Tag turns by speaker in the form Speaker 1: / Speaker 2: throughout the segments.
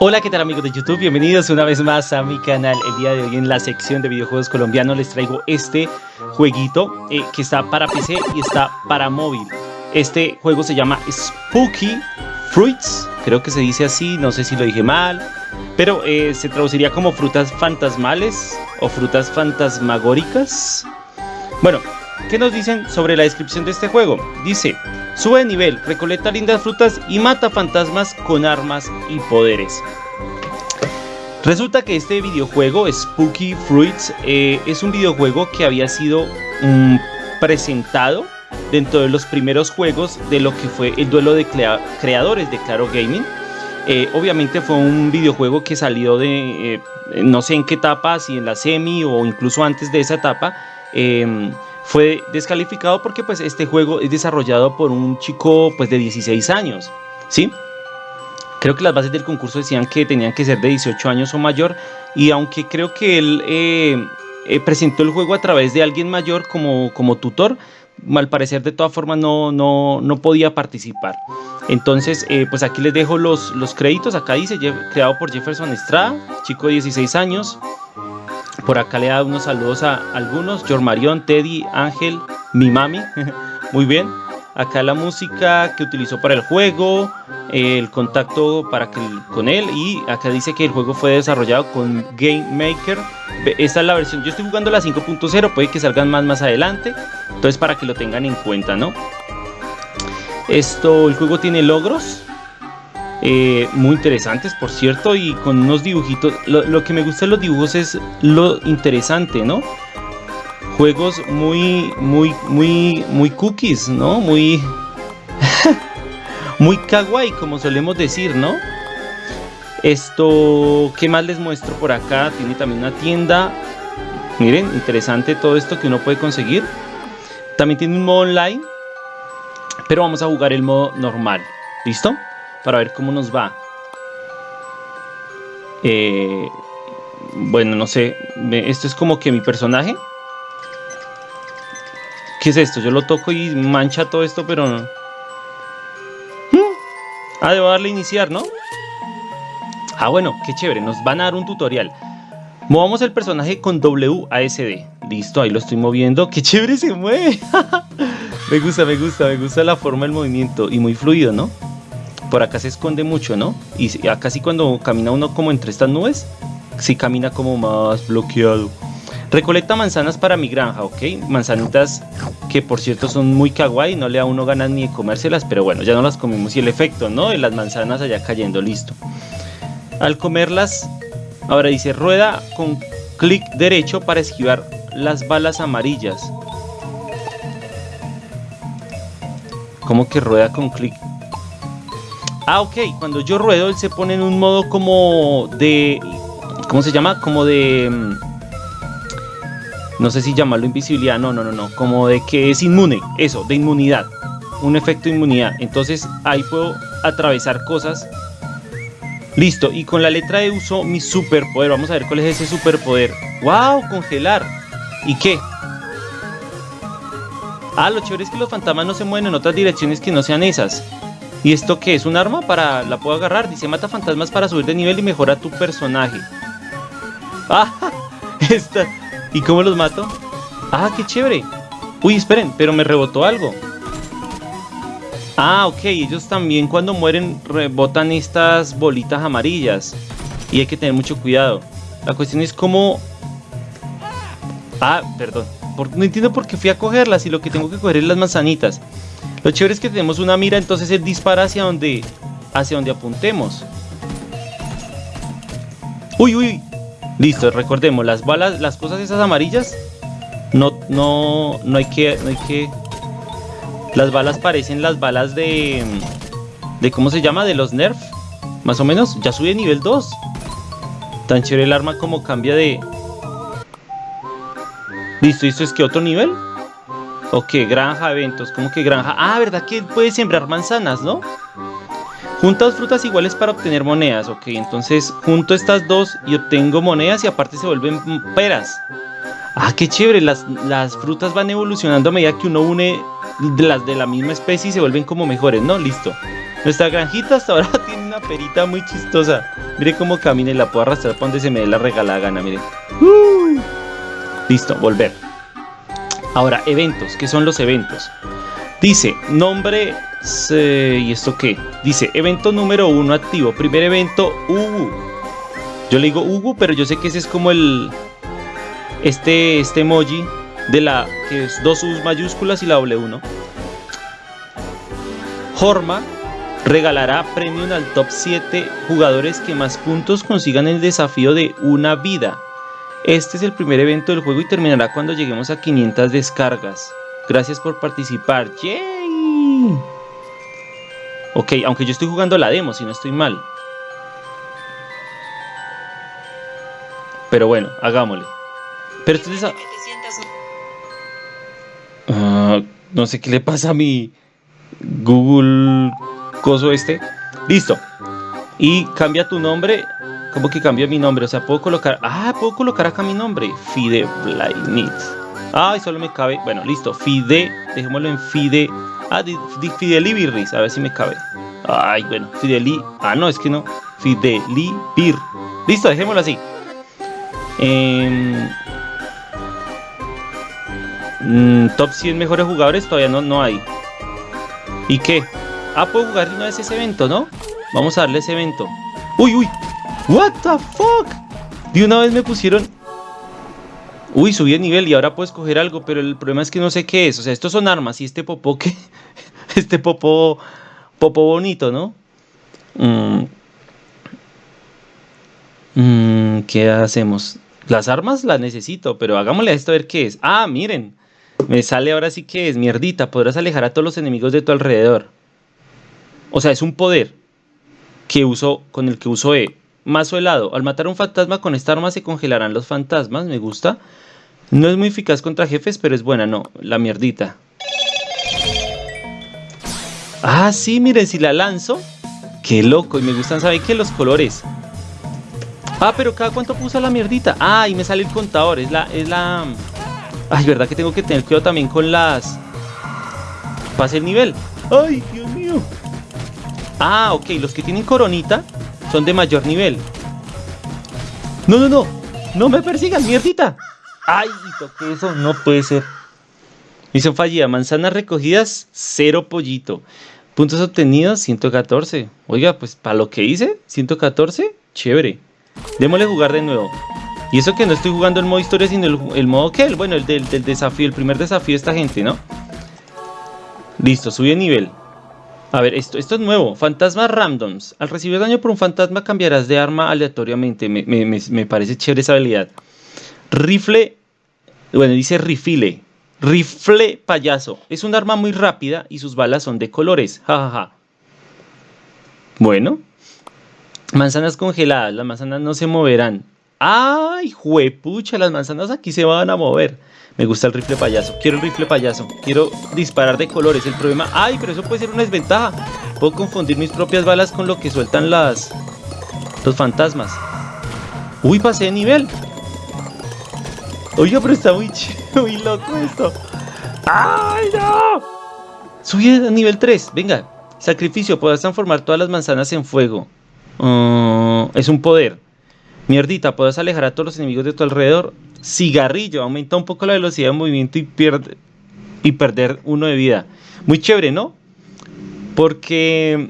Speaker 1: Hola, ¿qué tal amigos de YouTube? Bienvenidos una vez más a mi canal. El día de hoy en la sección de videojuegos colombianos les traigo este jueguito eh, que está para PC y está para móvil. Este juego se llama Spooky Fruits, creo que se dice así, no sé si lo dije mal, pero eh, se traduciría como frutas fantasmales o frutas fantasmagóricas. Bueno, ¿qué nos dicen sobre la descripción de este juego? Dice, Sube de nivel, recolecta lindas frutas y mata fantasmas con armas y poderes. Resulta que este videojuego, Spooky Fruits, eh, es un videojuego que había sido mm, presentado dentro de los primeros juegos de lo que fue el duelo de creadores de Claro Gaming. Eh, obviamente fue un videojuego que salió de eh, no sé en qué etapa, si en la semi o incluso antes de esa etapa. Fue descalificado porque pues este juego es desarrollado por un chico pues de 16 años, ¿sí? Creo que las bases del concurso decían que tenían que ser de 18 años o mayor y aunque creo que él eh, eh, presentó el juego a través de alguien mayor como, como tutor, al parecer de todas formas no, no, no podía participar. Entonces, eh, pues aquí les dejo los, los créditos. Acá dice, creado por Jefferson Estrada, chico de 16 años, por acá le da unos saludos a algunos. George Marion, Teddy, Ángel, mi mami. Muy bien. Acá la música que utilizó para el juego, el contacto para que, con él y acá dice que el juego fue desarrollado con Game Maker. Esta es la versión, yo estoy jugando la 5.0, puede que salgan más más adelante, entonces para que lo tengan en cuenta, ¿no? Esto, el juego tiene logros, eh, muy interesantes, por cierto, y con unos dibujitos. Lo, que me gusta de los dibujos es lo interesante, ¿no? Juegos muy, muy, muy, muy cookies, ¿no? Muy, muy kawaii, como solemos decir, ¿no? Esto, ¿qué más les muestro por acá? Tiene también una tienda. Miren, interesante todo esto que uno puede conseguir. También tiene un modo online, pero vamos a jugar el modo normal. ¿Listo? Para ver cómo nos va. Eh, bueno, no sé. Esto es como que mi personaje. ¿Qué es esto? Yo lo toco y mancha todo esto, pero no. ¿Mm? Ah, debo darle a iniciar, ¿no? Ah, bueno, qué chévere. Nos van a dar un tutorial. Movamos el personaje con WASD. Listo, ahí lo estoy moviendo. ¡Qué chévere se mueve! me gusta, me gusta, me gusta la forma del movimiento. Y muy fluido, ¿no? Por acá se esconde mucho, ¿no? Y acá sí cuando camina uno como entre estas nubes, sí camina como más bloqueado. Recolecta manzanas para mi granja, ¿ok? Manzanitas que por cierto son muy kawaii, no le da uno ganas ni de comérselas, pero bueno, ya no las comimos y el efecto, ¿no? De las manzanas allá cayendo, listo. Al comerlas, ahora dice rueda con clic derecho para esquivar las balas amarillas. ¿Cómo que rueda con clic Ah, ok. Cuando yo ruedo, él se pone en un modo como de... ¿Cómo se llama? Como de... Mm, no sé si llamarlo invisibilidad. No, no, no, no. Como de que es inmune. Eso, de inmunidad. Un efecto de inmunidad. Entonces ahí puedo atravesar cosas. Listo. Y con la letra E uso mi superpoder. Vamos a ver cuál es ese superpoder. ¡Wow! Congelar. ¿Y qué? Ah, lo chévere es que los fantasmas no se mueven en otras direcciones que no sean esas. ¿Y esto qué es? ¿Un arma para la puedo agarrar? Dice mata fantasmas para subir de nivel y mejora tu personaje. ¡Ah! Esta. ¿Y cómo los mato? ¡Ah, qué chévere! Uy, esperen, pero me rebotó algo. Ah, ok, ellos también cuando mueren rebotan estas bolitas amarillas. Y hay que tener mucho cuidado. La cuestión es cómo... Ah, perdón. No entiendo por qué fui a cogerlas y lo que tengo que coger es las manzanitas. Lo chévere es que tenemos una mira, entonces él dispara hacia donde, hacia donde apuntemos. Uy, uy. Listo, recordemos, las balas, las cosas esas amarillas, no, no, no hay que, no hay que... Las balas parecen las balas de... de ¿Cómo se llama? De los Nerf. Más o menos. Ya sube nivel 2. Tan chévere el arma como cambia de... Listo, ¿esto es que otro nivel? Ok, granja, eventos, ¿cómo que granja? Ah, ¿verdad que puede sembrar manzanas, no? Juntas frutas iguales para obtener monedas, ok, entonces junto estas dos y obtengo monedas y aparte se vuelven peras. Ah, qué chévere, las, las frutas van evolucionando a medida que uno une las de la misma especie y se vuelven como mejores, ¿no? Listo. Nuestra granjita hasta ahora tiene una una perita muy chistosa. Mire cómo camina y la puedo arrastrar para donde se me dé la regalada gana, mire. Uh. Listo, volver. Ahora, eventos. ¿Qué son los eventos? Dice, nombre... ¿Y esto qué? Dice, evento número uno activo. Primer evento, Ugu. Yo le digo Ugu, pero yo sé que ese es como el... Este, este emoji de la... Que es dos U mayúsculas y la W1. Horma regalará premium al top 7 jugadores que más puntos consigan el desafío de una vida. Este es el primer evento del juego y terminará cuando lleguemos a 500 descargas. Gracias por participar. ¡Yay! Ok, aunque yo estoy jugando la demo, si no estoy mal. Pero bueno, hagámosle. Pero esto es... Uh, no sé qué le pasa a mi... Google coso este. Listo. Y cambia tu nombre. ¿Cómo que cambia mi nombre? O sea, puedo colocar. Ah, puedo colocar acá mi nombre. Fide Blainit. Ay, solo me cabe. Bueno, listo. Fide. Dejémoslo en Fide. Ah, Fidelibirris. A ver si me cabe. Ay, bueno. Fideli. Ah, no, es que no. Fidelibir. Listo, dejémoslo así. Eh, top 100 mejores jugadores todavía no, no hay. ¿Y qué? Ah, puedo jugar de una vez ese evento, ¿no? Vamos a darle ese evento. ¡Uy, uy! ¿What the fuck? De una vez me pusieron... Uy, subí de nivel y ahora puedo escoger algo, pero el problema es que no sé qué es. O sea, estos son armas y este popó ¿qué? este popó... Popó bonito, ¿no? Mm. Mm, ¿Qué hacemos? Las armas las necesito, pero hagámosle a esto a ver qué es. Ah, miren. Me sale ahora sí que es mierdita. Podrás alejar a todos los enemigos de tu alrededor. O sea, es un poder que uso, con el que uso E. Mazo helado. Al matar un fantasma con esta arma se congelarán los fantasmas. Me gusta. No es muy eficaz contra jefes, pero es buena. No, la mierdita. Ah, sí, miren, si la lanzo. Qué loco. Y me gustan, ¿saben qué? Los colores. Ah, pero cada cuánto puso la mierdita. Ah, y me sale el contador. Es la, es la, Ay, verdad que tengo que tener cuidado también con las... Pase el nivel. Ay, Dios mío. Ah, ok, los que tienen coronita son de mayor nivel. No, no, no. No me persigan, mierdita. Ay, toqué eso. No puede ser. Misión fallida. Manzanas recogidas, cero pollito. Puntos obtenidos, 114. Oiga, pues para lo que hice, 114, chévere. Démosle jugar de nuevo. Y eso que no estoy jugando el modo historia, sino el, modo que, bueno, el del, desafío, el primer desafío de esta gente, ¿no? Listo, sube de nivel. A ver, esto, esto es nuevo. Fantasmas randoms. Al recibir daño por un fantasma cambiarás de arma aleatoriamente. Me, parece chévere esa habilidad. Rifle. Bueno, dice rifle. Rifle payaso. Es un arma muy rápida y sus balas son de colores. Jajaja. Bueno. Manzanas congeladas. Las manzanas no se moverán. ¡Ay, juepucha! Las manzanas aquí se van a mover. Me gusta el rifle payaso. Quiero el rifle payaso. Quiero disparar de colores. El problema... ¡Ay, pero eso puede ser una desventaja! Puedo confundir mis propias balas con lo que sueltan las... Los fantasmas. ¡Uy, pasé de nivel! Oiga, pero está muy, muy loco esto. ¡Ay, no! Subí a nivel 3. Venga. Sacrificio. Podrás transformar todas las manzanas en fuego. Uh, es un poder. Mierdita, puedes alejar a todos los enemigos de tu alrededor. Cigarrillo, aumenta un poco la velocidad de movimiento y, pierde, y perder uno de vida. Muy chévere, ¿no? Porque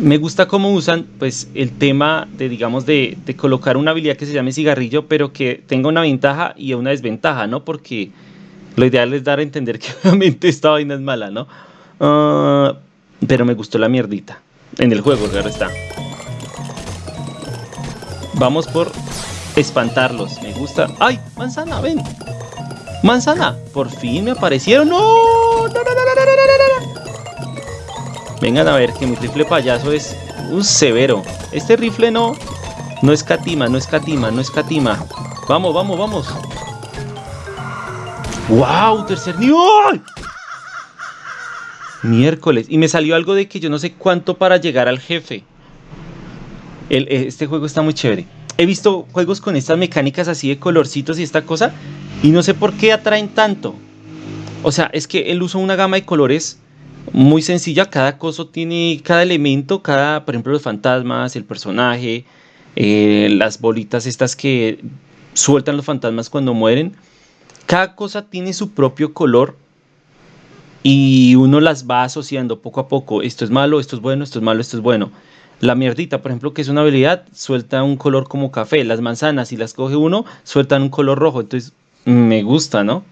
Speaker 1: me gusta cómo usan pues el tema de digamos de, colocar una habilidad que se llame cigarrillo pero que tenga una ventaja y una desventaja no porque lo ideal es dar a entender que obviamente esta vaina es mala no ah, pero me gustó la mierdita en el juego claro está Vamos por espantarlos. Me gusta. ¡Ay! Manzana, ven. Manzana. Por fin me aparecieron. ¡No! ¡No, no, no, no, no, no! Vengan a ver que mi rifle payaso es un severo. Este rifle no. No es catima, no es catima, no es catima. Vamos, vamos, vamos. ¡Wow! Tercer nivel. Miércoles. Y me salió algo de que yo no sé cuánto para llegar al jefe. Eh, este juego está muy chévere. He visto juegos con estas mecánicas así de colorcitos y esta cosa, y no sé por qué atraen tanto. O sea, es que él usa una gama de colores muy sencilla. Cada coso tiene, cada elemento, cada, por ejemplo, los fantasmas, el personaje, eh, las bolitas estas que sueltan los fantasmas cuando mueren. Cada cosa tiene su propio color y uno las va asociando poco a poco. Esto es malo, esto es bueno, esto es malo, esto es bueno. La mierdita, por ejemplo, que es una habilidad, suelta un color como café. Las manzanas, si las coge uno, sueltan un color rojo. Entonces, me gusta, ¿no?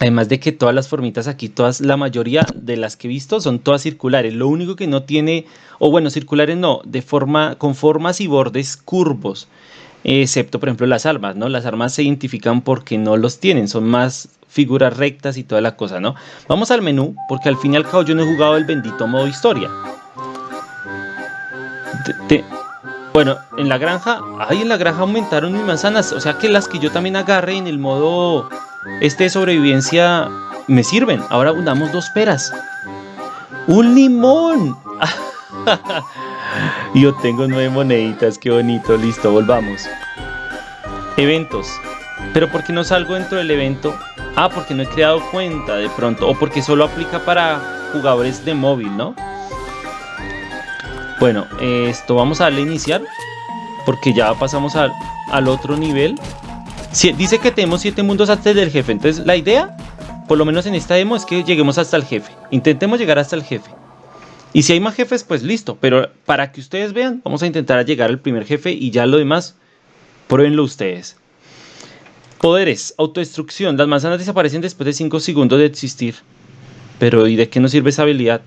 Speaker 1: Además de que todas las formitas aquí, todas, la mayoría de las que he visto son todas circulares. Lo único que no tiene, o bueno, circulares no, de forma, con formas y bordes curvos. Excepto, por ejemplo, las armas, ¿no? Las armas se identifican porque no los tienen, son más figuras rectas y toda la cosa, ¿no? Vamos al menú, porque al fin y al cabo yo no he jugado el bendito modo historia. Bueno, en la granja, ay, en la granja aumentaron mis manzanas, o sea que las que yo también agarre en el modo este de sobrevivencia me sirven. Ahora unamos dos peras. ¡Un limón! Yo tengo nueve moneditas, qué bonito, listo, volvamos. Eventos. Pero ¿por qué no salgo dentro del evento? Ah, porque no he creado cuenta de pronto. O porque solo aplica para jugadores de móvil, ¿no? Bueno, esto vamos a darle a iniciar. Porque ya pasamos al, al otro nivel dice que tenemos 7 mundos antes del jefe. Entonces la idea, por lo menos en esta demo, es que lleguemos hasta el jefe. Intentemos llegar hasta el jefe. Y si hay más jefes, pues listo. Pero para que ustedes vean, vamos a intentar llegar al primer jefe y ya lo demás, pruébenlo ustedes. Poderes, autodestrucción. Las manzanas desaparecen después de 5 segundos de existir. Pero ¿y de qué nos sirve esa habilidad?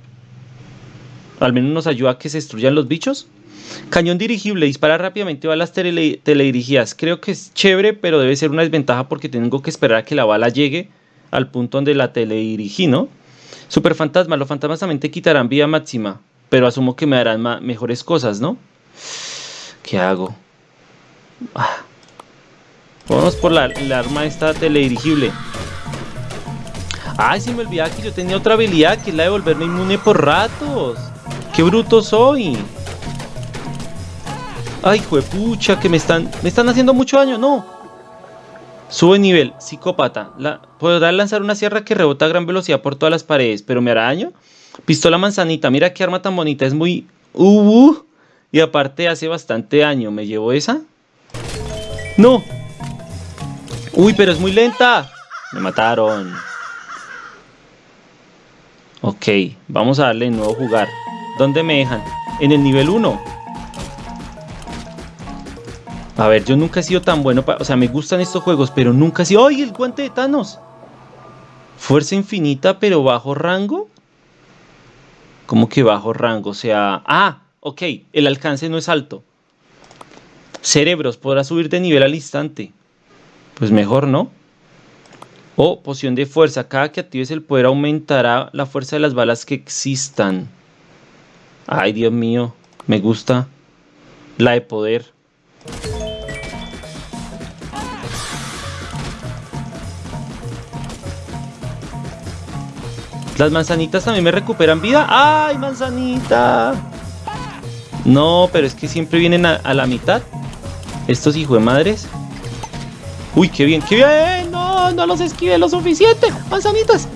Speaker 1: Al menos nos ayuda a que se destruyan los bichos. Cañón dirigible, dispara rápidamente balas teledirigidas. Creo que es chévere, pero debe ser una desventaja porque tengo que esperar a que la bala llegue al punto donde la teledirigí, ¿no? Super fantasma, los fantasmas también te quitarán vida máxima, pero asumo que me darán mejores cosas, ¿no? ¿Qué hago? Ah. Vamos por la, la arma esta teledirigible. Ay, se me olvidaba que yo tenía otra habilidad que es la de volverme inmune por ratos. ¡Qué bruto soy! Ay, juepucha, que me están, me están haciendo mucho daño. No. Sube nivel, psicópata. Podrá lanzar una sierra que rebota a gran velocidad por todas las paredes, pero me hará daño. Pistola manzanita, mira qué arma tan bonita, es muy... Uh, y aparte hace bastante daño. ¿Me llevo esa? ¡No! ¡Uy, pero es muy lenta! Me mataron. Ok, vamos a darle nuevo jugar. ¿Dónde me dejan? En el nivel 1. A ver, yo nunca he sido tan bueno para... O sea, me gustan estos juegos, pero nunca he sido... ¡Ay, el guante de Thanos! Fuerza infinita, pero bajo rango. ¿Cómo que bajo rango? O sea... Ah, ok, el alcance no es alto. Cerebros, podrá subir de nivel al instante. Pues mejor, ¿no? O poción de fuerza. Cada que actives el poder aumentará la fuerza de las balas que existan. Ay, Dios mío. Me gusta. La de poder. Las manzanitas también me recuperan vida. ¡Ay, manzanita! No, pero es que siempre vienen a, la mitad. Estos hijos de madres. Uy, qué bien, qué bien. No, los esquive lo suficiente. Manzanitas.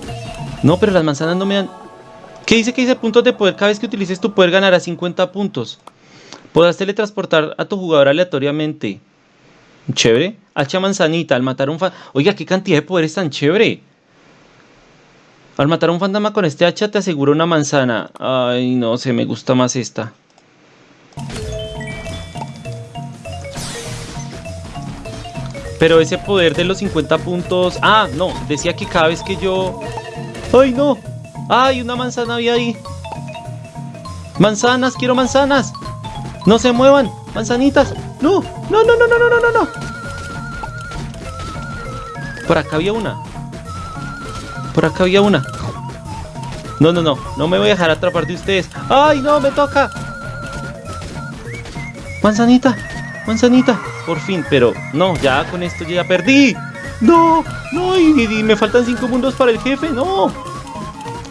Speaker 1: No, pero las manzanas no me dan... ¿Qué dice que dice puntos de poder? Cada vez que utilices tu poder ganarás 50 puntos. Podrás teletransportar a tu jugador aleatoriamente. Chévere. Hacha manzanita al matar un fan. Oiga, qué cantidad de poderes tan chévere. Al matar un fantasma con este hacha te aseguro una manzana. Ay, no sé, me gusta más esta. Pero ese poder de los 50 puntos... Ah, no, decía que cada vez que yo... ¡Ay, no! ¡Ay, una manzana había ahí! ¡Manzanas! ¡Quiero manzanas! ¡No se muevan! ¡Manzanitas! ¡No! ¡No, no, no, no, no, no, no! Por acá había una. Por acá había una. No, no, no. No me voy a dejar atrapar de ustedes. ¡Ay, no! ¡Me toca! Manzanita. Manzanita. Por fin, pero no, ya con esto ya perdí. No, no, y, me faltan cinco mundos para el jefe. No.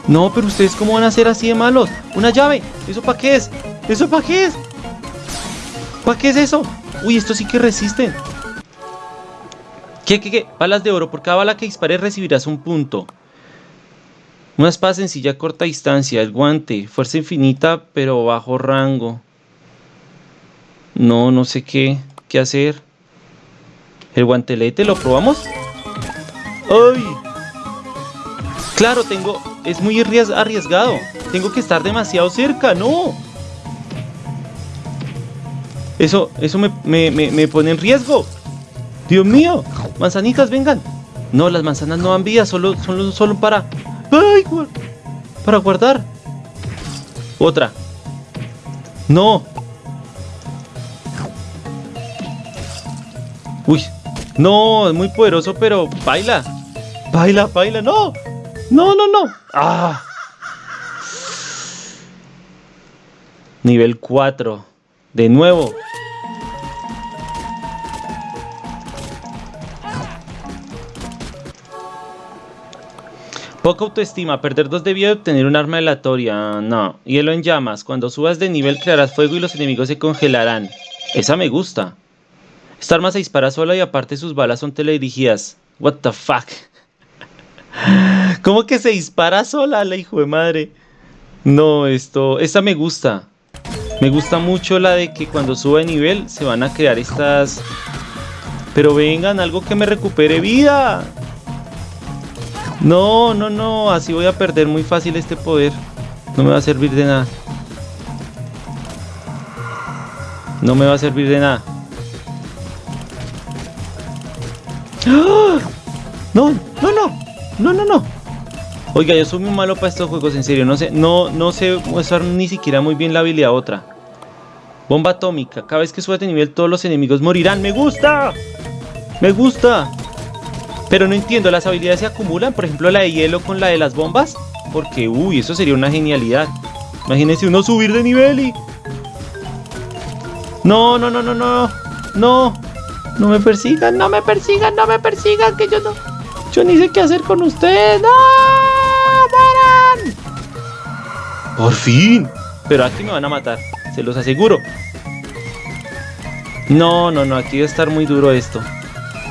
Speaker 1: No, pero ustedes cómo van a ser así de malos. Una llave. ¿Eso para qué es? ¿Eso para qué es? ¿Para qué es eso? Uy, esto sí que resisten. ¿Qué, qué, qué? Balas de oro. Por cada bala que dispares recibirás un punto. Una espada sencilla corta distancia, el guante, fuerza infinita pero bajo rango. No, no sé qué, qué hacer. ¿El guantelete lo probamos? ¡Ay! Claro, tengo... Es muy arriesgado. Tengo que estar demasiado cerca, ¡no! Eso, eso me, me, pone en riesgo. Dios mío, manzanitas, vengan. No, las manzanas no dan vida, solo, solo, solo para... ¡Ay! Para guardar. Otra. No. Uy. No, es muy poderoso, pero baila. Baila, baila. No. No, no, no. Ah. Nivel 4. De nuevo. Poca autoestima, perder dos de vida obtener un arma aleatoria. No. Hielo en llamas. Cuando subas de nivel crearás fuego y los enemigos se congelarán. Esa me gusta. Esta arma se dispara sola y aparte sus balas son teledirigidas. What the fuck. ¿Cómo que se dispara sola la hijo de madre? No, esto... Esta me gusta. Me gusta mucho la de que cuando suba de nivel se van a crear estas... Pero vengan, algo que me recupere vida. No, no, no, así voy a perder muy fácil este poder. No me va a servir de nada. No me va a servir de nada. No, no, no, no, no, no. Oiga, yo soy muy malo para estos juegos, en serio. No sé, no, no sé usar ni siquiera muy bien la habilidad otra. Bomba atómica. Cada vez que suba de nivel todos los enemigos morirán. ¡Me gusta! ¡Me gusta! Pero no entiendo, ¿las habilidades se acumulan? Por ejemplo, la de hielo con la de las bombas. Porque, uy, eso sería una genialidad. Imagínense uno subir de nivel y... No, no, no, no, no. No. No me persigan, no me persigan, no me persigan, que yo no... Yo ni sé qué hacer con ustedes. ¡No! ¡Mueran! Por fin. Pero aquí me van a matar, se los aseguro. No, no, no, aquí va a estar muy duro esto.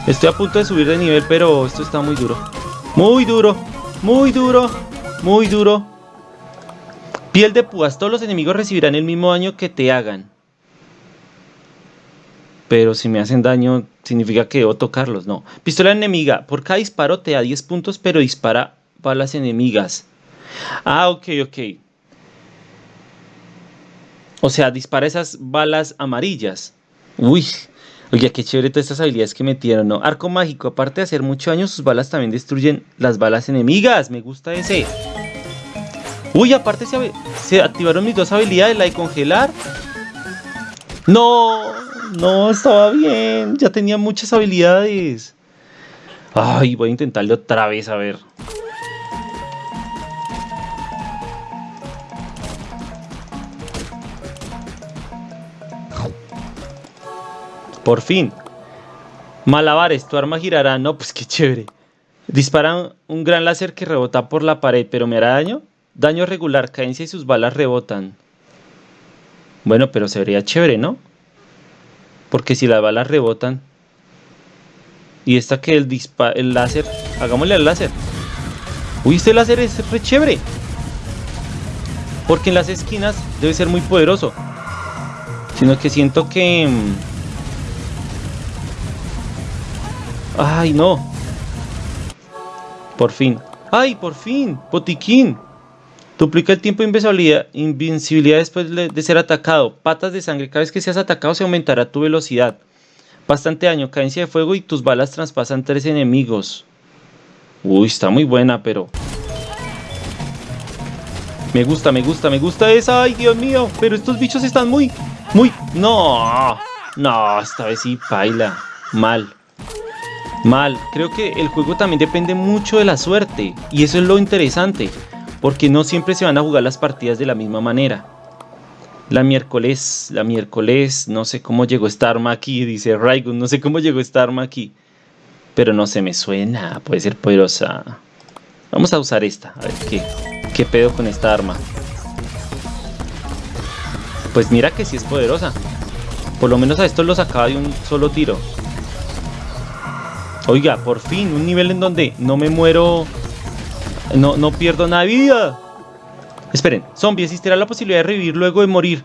Speaker 1: Estoy a punto de subir de nivel, pero esto está muy duro. Muy duro, muy duro, muy duro. Piel de púas. Todos los enemigos recibirán el mismo daño que te hagan. Pero si me hacen daño, significa que debo tocarlos. No. Pistola enemiga. Por cada disparo te da 10 puntos, pero dispara balas enemigas. Ah, ok, ok. O sea, dispara esas balas amarillas. Uy, Oye, qué chévere todas estas habilidades que metieron, ¿no? Arco mágico, aparte de hacer mucho daño, sus balas también destruyen las balas enemigas. Me gusta ese. Uy, aparte se, se activaron mis dos habilidades, la de congelar. No, no, estaba bien. Ya tenía muchas habilidades. Ay, voy a intentarle otra vez, a ver. Por fin. Malabares, tu arma girará. No, pues qué chévere. Disparan un gran láser que rebota por la pared, pero ¿me hará daño? Daño regular, cadencia y sus balas rebotan. Bueno, pero se vería chévere, ¿no? Porque si las balas rebotan... Y esta que el, el láser... Hagámosle al láser. Uy, este láser es re chévere. Porque en las esquinas debe ser muy poderoso. Sino que siento que... Mm, ¡Ay, no! Por fin. ¡Ay, por fin! ¡Botiquín! Duplica el tiempo de invencibilidad, después de ser atacado. Patas de sangre. Cada vez que seas atacado se aumentará tu velocidad. Bastante daño. Cadencia de fuego y tus balas traspasan tres enemigos. Uy, está muy buena, pero... Me gusta, me gusta, me gusta esa. ¡Ay, Dios mío! Pero estos bichos están muy... Muy... ¡No! No, esta vez sí baila. Mal. Mal, creo que el juego también depende mucho de la suerte y eso es lo interesante, porque no siempre se van a jugar las partidas de la misma manera. La miércoles, la miércoles, no sé cómo llegó esta arma aquí, dice Raigun, no sé cómo llegó esta arma aquí, pero no se me suena, puede ser poderosa. Vamos a usar esta, a ver qué, qué pedo con esta arma. Pues mira que sí es poderosa. Por lo menos a estos los sacaba de un solo tiro. Oiga, por fin, un nivel en donde no me muero No, no pierdo nada de vida. Esperen, zombie, existirá la posibilidad de revivir luego de morir.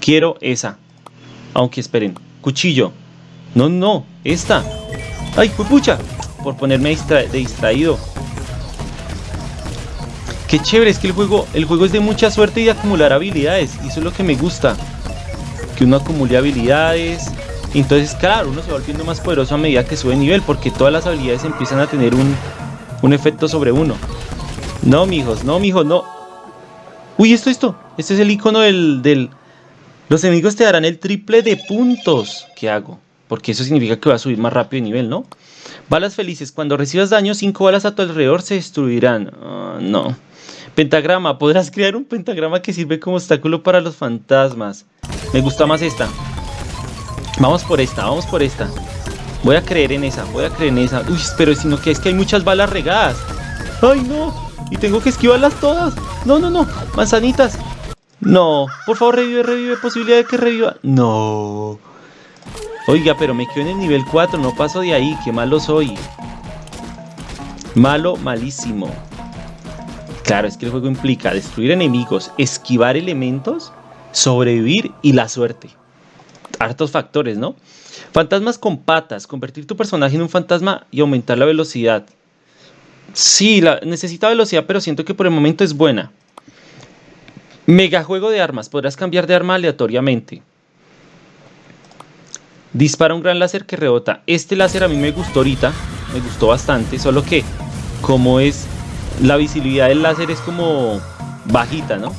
Speaker 1: Quiero esa. Aunque esperen, cuchillo. No, no, esta. ¡Ay, pucha! Por ponerme de distraído. Qué chévere, es que el juego, el juego es de mucha suerte y de acumular habilidades. Y eso es lo que me gusta. Que uno acumule habilidades. Entonces, claro, uno se va volviendo más poderoso a medida que sube nivel. Porque todas las habilidades empiezan a tener un, un efecto sobre uno. No, mijos, no, mijos, no. Uy, esto, esto. Este es el icono del, del... Los enemigos te darán el triple de puntos. ¿Qué hago? Porque eso significa que va a subir más rápido de nivel, ¿no? Balas felices. Cuando recibas daño, cinco balas a tu alrededor se destruirán. Ah, no. Pentagrama. Podrás crear un pentagrama que sirve como obstáculo para los fantasmas. Me gusta más esta. Vamos por esta, vamos por esta. Voy a creer en esa, voy a creer en esa. Uy, pero sino que es que hay muchas balas regadas. ¡Ay, no! Y tengo que esquivarlas todas. No, no, no. Manzanitas. No. Por favor, revive, revive. Posibilidad de que reviva. No. Oiga, pero me quedo en el nivel 4. No paso de ahí. Qué malo soy. Malo, malísimo. Claro, es que el juego implica destruir enemigos, esquivar elementos, sobrevivir y la suerte. Hartos factores, ¿no? Fantasmas con patas. Convertir tu personaje en un fantasma y aumentar la velocidad. Sí, la, necesita velocidad, pero siento que por el momento es buena. Mega juego de armas. Podrás cambiar de arma aleatoriamente. Dispara un gran láser que rebota. Este láser a mí me gustó ahorita. Me gustó bastante. Solo que como es... La visibilidad del láser es como bajita, ¿no?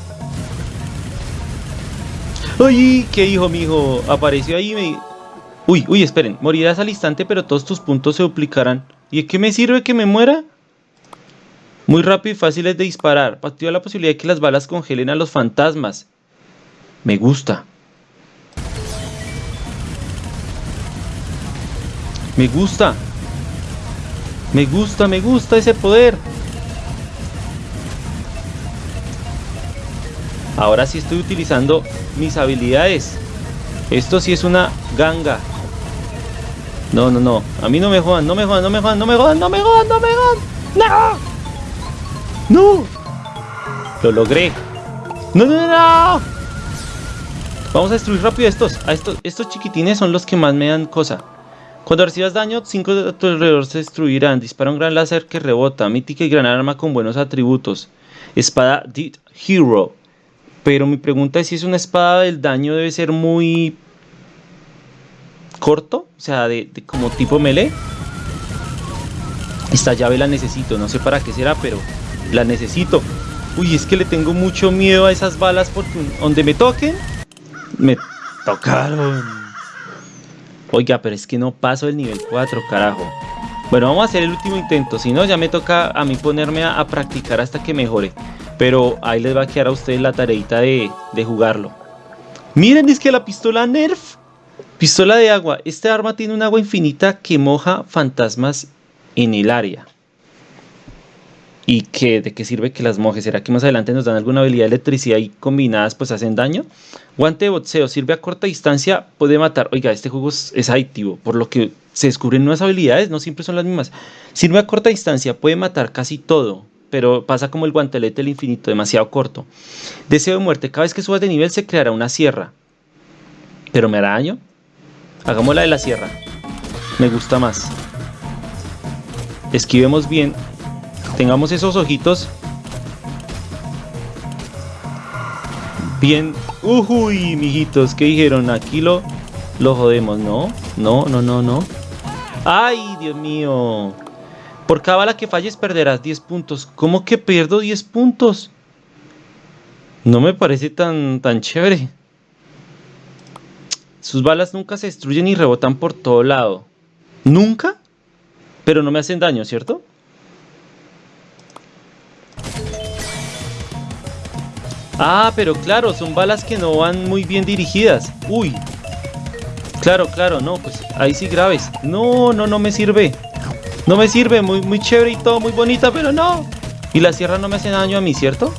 Speaker 1: ¡Ay! ¿Qué hijo, mijo? Apareció ahí y me... Uy, uy, esperen. Morirás al instante, pero todos tus puntos se duplicarán. ¿Y de qué me sirve que me muera? Muy rápido y fáciles de disparar. Activa la posibilidad de que las balas congelen a los fantasmas. Me gusta. Me gusta. Me gusta, me gusta ese poder. Ahora sí estoy utilizando mis habilidades. Esto sí es una ganga. No, no, no. A mí no me jodan, no me jodan, no me jodan, no me jodan, no me jodan, no me jodan. ¡No! ¡No! Lo logré. ¡No, no, no! Vamos a destruir rápido estos. A estos, estos chiquitines son los que más me dan cosa. Cuando recibas daño, 5 de tu alrededor se destruirán. Dispara un gran láser que rebota. Mítica y gran arma con buenos atributos. Espada Dead Hero. Pero mi pregunta es si es una espada el daño debe ser muy corto. O sea, de como tipo melee. Esta llave la necesito. No sé para qué será, pero la necesito. Uy, es que le tengo mucho miedo a esas balas porque donde me toquen, me tocaron. Oiga, pero es que no paso el nivel 4, carajo. Bueno, vamos a hacer el último intento. Si no, ya me toca a mí ponerme a, practicar hasta que mejore. Pero ahí les va a quedar a ustedes la tareita de, de jugarlo. Miren, es que la pistola Nerf. Pistola de agua. Este arma tiene un agua infinita que moja fantasmas en el área. ¿Y que, de qué sirve que las mojes? ¿Será que más adelante nos dan alguna habilidad de electricidad y combinadas pues hacen daño? Guante de boxeo, sirve a corta distancia, puede matar. Oiga, este juego es, adictivo, por lo que se descubren nuevas habilidades, no siempre son las mismas. Sirve a corta distancia, puede matar casi todo, pero pasa como el guantelete del infinito, demasiado corto. Deseo de muerte, cada vez que subas de nivel se creará una sierra. ¿Pero me hará daño? Hagamos la de la sierra. Me gusta más. Esquivemos bien tengamos esos ojitos bien. Uy, mijitos, ¿qué dijeron? Aquí lo, lo jodemos, ¿no? No, no, no, no. ¡Ay, Dios mío! Por cada bala que falles perderás 10 puntos. ¿Cómo que pierdo 10 puntos? No me parece tan, tan chévere. Sus balas nunca se destruyen y rebotan por todo lado. ¿Nunca? Pero no me hacen daño, ¿cierto? Ah, pero claro, son balas que no van muy bien dirigidas. Uy. Claro, claro, no, pues ahí sí graves. No, no, no me sirve. No me sirve, muy, muy chévere y todo, muy bonita, pero no. Y la sierra no me hace daño a mí, ¿cierto?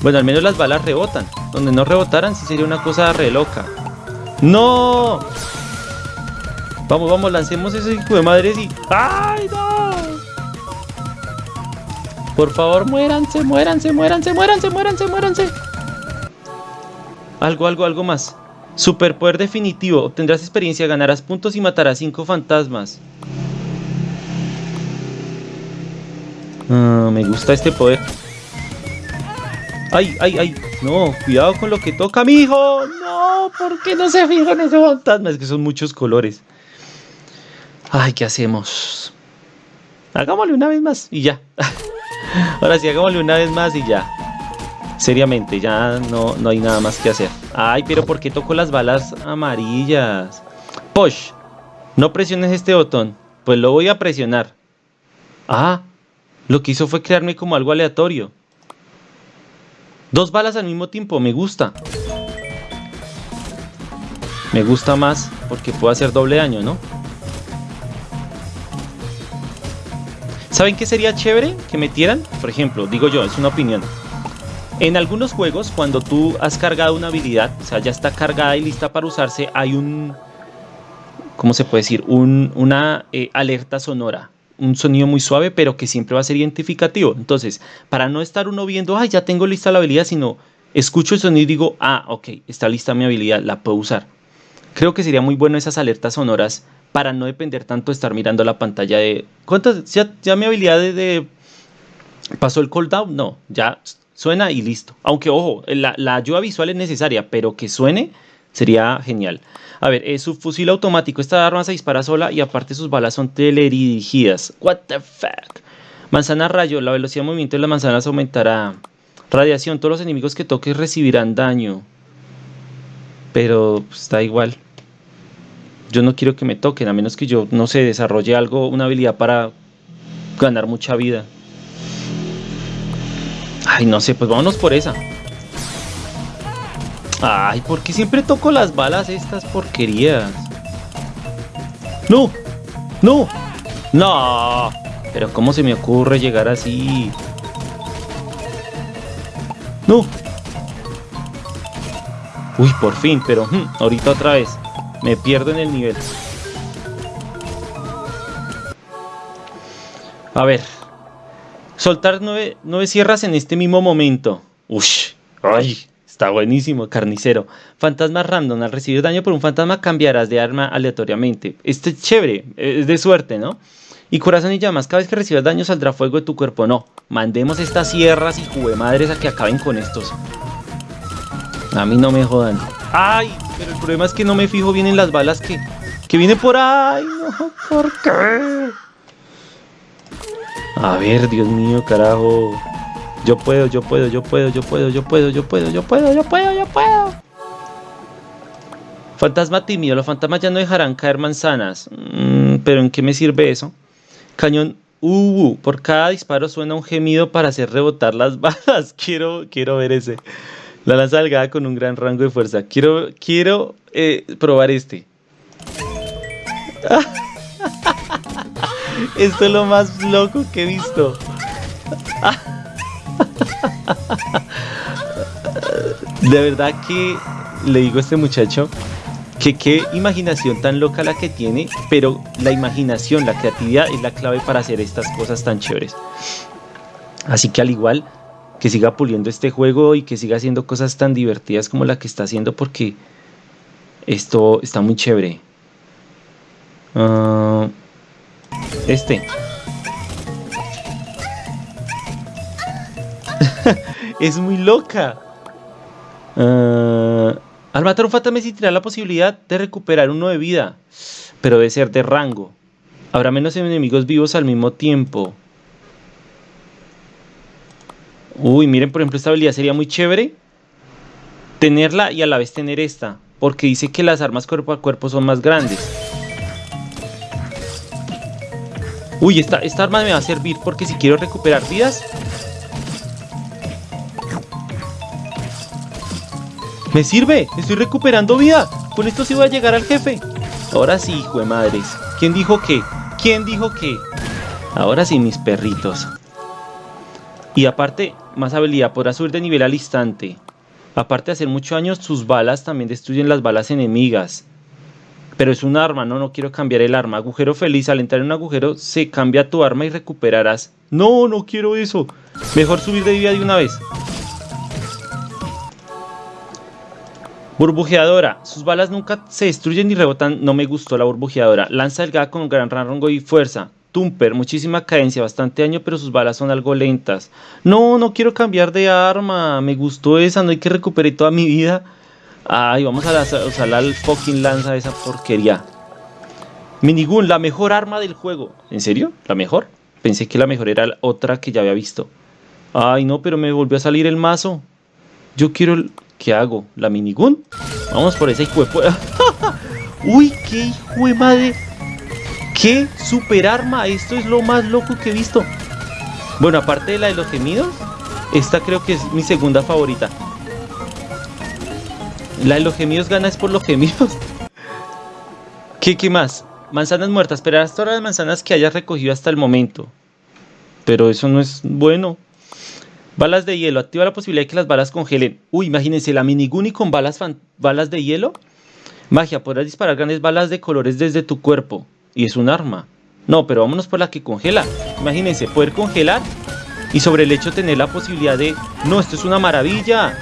Speaker 1: Bueno, al menos las balas rebotan. Donde no rebotaran sí sería una cosa re loca. ¡No! Vamos, vamos, lancemos ese hijo de madres y... ¡Ay, no! Por favor, muéranse, muéranse, muéranse, muéranse, muéranse, muéranse. Algo, algo, algo más. Superpoder definitivo. Obtendrás experiencia, ganarás puntos y matarás cinco fantasmas. Ah, me gusta este poder. ¡Ay, ay, ay! No, cuidado con lo que toca, mi hijo. No, ¿por qué no se fijan esos fantasmas? Es que son muchos colores. Ay, ¿qué hacemos? Hagámosle una vez más y ya. Ahora sí, hagámosle una vez más y ya. Seriamente, ya no, no hay nada más que hacer. Ay, pero ¿por qué toco las balas amarillas? Posh, no presiones este botón. Pues lo voy a presionar. Ah, lo que hizo fue crearme como algo aleatorio. Dos balas al mismo tiempo, me gusta. Me gusta más porque puedo hacer doble daño, ¿no? ¿Saben qué sería chévere que metieran? Por ejemplo, digo yo, es una opinión. En algunos juegos, cuando tú has cargado una habilidad, o sea, ya está cargada y lista para usarse, hay un, ¿cómo se puede decir? una eh, alerta sonora. Un sonido muy suave, pero que siempre va a ser identificativo. Entonces, para no estar uno viendo, ay, ya tengo lista la habilidad, sino escucho el sonido y digo, ah, ok, está lista mi habilidad, la puedo usar. Creo que sería muy bueno esas alertas sonoras para no depender tanto de estar mirando la pantalla de... ¿Cuántas? ¿Ya, mi habilidad de, ¿Pasó el cooldown? No, ya suena y listo. Aunque, ojo, la, ayuda visual es necesaria, pero que suene sería genial. A ver, es su fusil automático. Esta arma se dispara sola y aparte sus balas son teledirigidas. What the fuck? Manzana rayo. La velocidad de movimiento de las manzanas aumentará. Radiación. Todos los enemigos que toques recibirán daño. Pero pues, está igual yo no quiero que me toquen, a menos que yo, no sé, desarrolle algo, una habilidad para ganar mucha vida. Ay, no sé, pues vámonos por esa. Ay, ¿por qué siempre toco las balas estas porquerías? ¡No! ¡No! ¡No! Pero ¿cómo se me ocurre llegar así? ¡No! Uy, por fin, pero hmm, ahorita otra vez. Me pierdo en el nivel. A ver. Soltar nueve, sierras en este mismo momento. Ush. Ay. Está buenísimo, carnicero. Fantasma random. Al recibir daño por un fantasma cambiarás de arma aleatoriamente. Este es chévere. Es de suerte, ¿no? Y corazón y llamas. Cada vez que recibas daño saldrá fuego de tu cuerpo. No. Mandemos estas sierras y jugué madres a que acaben con estos. A mí no me jodan. ¡Ay! Pero el problema es que no me fijo bien en las balas que, que viene por ahí. No, ¿por qué? A ver, Dios mío, carajo. Yo puedo, yo puedo, yo puedo, yo puedo, yo puedo, yo puedo, yo puedo, yo puedo, yo puedo. Fantasma tímido. Los fantasmas ya no dejarán caer manzanas. Mm, pero ¿en qué me sirve eso? Cañón Uh, por cada disparo suena un gemido para hacer rebotar las balas. Quiero, quiero ver ese. La lanza delgada con un gran rango de fuerza. Quiero, quiero eh, probar este. Esto es lo más loco que he visto. De verdad que le digo a este muchacho que qué imaginación tan loca la que tiene, pero la imaginación, la creatividad es la clave para hacer estas cosas tan chéveres. Así que al igual que siga puliendo este juego y que siga haciendo cosas tan divertidas como la que está haciendo porque esto está muy chévere. Ah, este. es muy loca. Al matar un fantasma existirá la posibilidad de recuperar uno de vida, pero debe ser de rango. Habrá menos enemigos vivos al mismo tiempo. Uy, miren, por ejemplo, esta habilidad sería muy chévere tenerla y a la vez tener esta, porque dice que las armas cuerpo a cuerpo son más grandes. Uy, esta, esta arma me va a servir porque si quiero recuperar vidas... ¡Me sirve! ¡Estoy recuperando vida! Con esto sí voy a llegar al jefe. Ahora sí, hijo de madres. ¿Quién dijo qué? ¿Quién dijo qué? Ahora sí, mis perritos. Y aparte, más habilidad, podrá subir de nivel al instante. Aparte de hacer mucho daño, sus balas también destruyen las balas enemigas. Pero es un arma, no, no quiero cambiar el arma. Agujero feliz, al entrar en un agujero se cambia tu arma y recuperarás. No, no quiero eso. Mejor subir de vida de una vez. Burbujeadora. Sus balas nunca se destruyen ni rebotan. No me gustó la burbujeadora. Lanza delgada con gran rango y fuerza. Tumper, muchísima cadencia, bastante daño, pero sus balas son algo lentas. No, no quiero cambiar de arma. Me gustó esa, no hay que recuperar toda mi vida. Ay, vamos a usar la fucking lanza de esa porquería. Minigun, la mejor arma del juego. ¿En serio? ¿La mejor? Pensé que la mejor era la otra que ya había visto. Ay, no, pero me volvió a salir el mazo. Yo quiero... El... ¿Qué hago? ¿La minigun? Vamos por esa hijo de... ¡Uy, qué hijo de madre! ¡Qué super arma! Esto es lo más loco que he visto. Bueno, aparte de la de los gemidos, esta creo que es mi segunda favorita. La de los gemidos gana es por los gemidos. ¿Qué, qué más? Manzanas muertas. Esperarás todas las manzanas que hayas recogido hasta el momento. Pero eso no es bueno. Balas de hielo. Activa la posibilidad de que las balas congelen. Uy, imagínense la miniguni con balas, balas de hielo. Magia. Podrás disparar grandes balas de colores desde tu cuerpo. Y es un arma. No, pero vámonos por la que congela. Imagínense, poder congelar y sobre el hecho tener la posibilidad de... No, esto es una maravilla.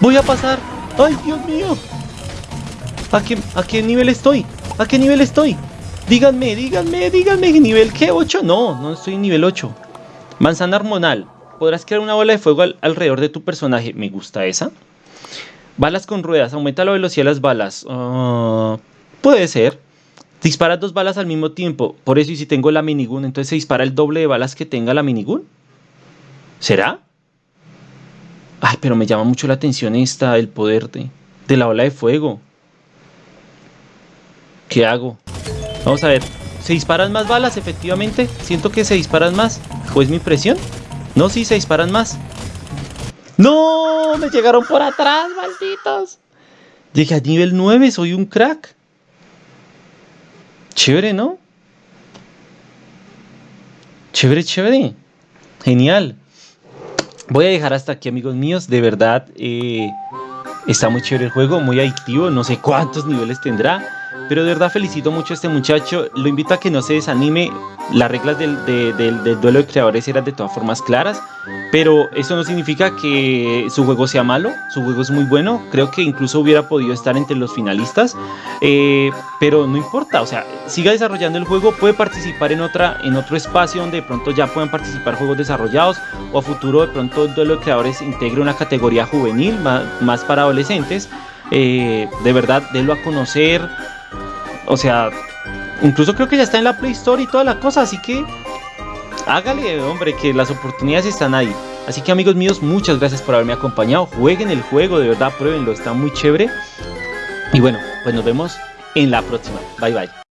Speaker 1: Voy a pasar. ¡Ay, Dios mío! ¿A qué, ¿A qué nivel estoy? ¿A qué nivel estoy? Díganme, díganme, díganme. ¿Nivel qué? ¿8? No, no estoy en nivel 8. Manzana hormonal. Podrás crear una bola de fuego alrededor de tu personaje. Me gusta esa. Balas con ruedas. Aumenta la velocidad de las balas. Ah, puede ser. Dispara dos balas al mismo tiempo. Por eso, y si tengo la minigun, entonces se dispara el doble de balas que tenga la minigun. ¿Será? Ay, pero me llama mucho la atención esta, el poder de, de la ola de fuego. ¿Qué hago? Vamos a ver. ¿Se disparan más balas, efectivamente? Siento que se disparan más. ¿O es mi presión? No, sí, se disparan más. ¡No! Me llegaron por atrás, malditos. Llegué a nivel 9, soy un crack. Chévere, ¿no? Chévere, chévere. Genial. Voy a dejar hasta aquí, amigos míos. De verdad, eh, está muy chévere el juego, muy adictivo. No sé cuántos niveles tendrá. Pero de verdad felicito mucho a este muchacho. Lo invito a que no se desanime. Las reglas del, duelo de creadores eran de todas formas claras. Pero eso no significa que su juego sea malo. Su juego es muy bueno. Creo que incluso hubiera podido estar entre los finalistas. Eh, pero no importa. O sea, siga desarrollando el juego. Puede participar en, otra, en otro espacio donde de pronto ya puedan participar juegos desarrollados. O a futuro de pronto el duelo de creadores integre una categoría juvenil más, para adolescentes. Eh, de verdad, délo a conocer o sea, incluso creo que ya está en la Play Store y toda la cosa, así que hágale, hombre, que las oportunidades están ahí. Así que amigos míos, muchas gracias por haberme acompañado. Jueguen el juego, de verdad, pruébenlo, está muy chévere. Y bueno, pues nos vemos en la próxima. Bye bye.